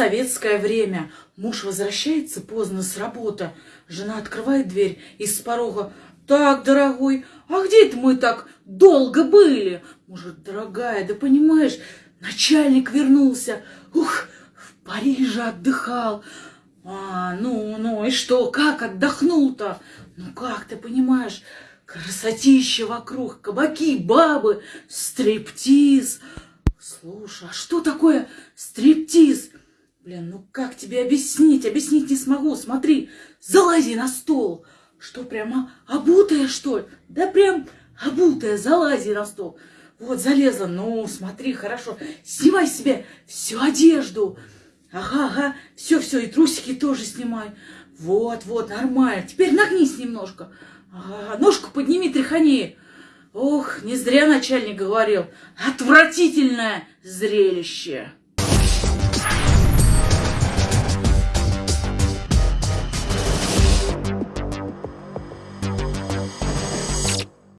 советское время. Муж возвращается поздно с работы. Жена открывает дверь из порога. Так, дорогой, а где это мы так долго были? Может, дорогая, да понимаешь, начальник вернулся. Ух, в Париже отдыхал. А, ну, ну, и что, как отдохнул-то? Ну, как ты понимаешь, красотища вокруг, кабаки, бабы, стриптиз. Слушай, а что такое стриптиз? Блин, ну как тебе объяснить? Объяснить не смогу. Смотри, залази на стол. Что, прямо обутая, что ли? Да прям обутая, залази на стол. Вот, залезла. Ну, смотри, хорошо. Снимай себе всю одежду. Ага, ага, все-все, и трусики тоже снимай. Вот, вот, нормально. Теперь нагнись немножко. Ага, ножку подними, тряхани. Ох, не зря начальник говорил. Отвратительное зрелище.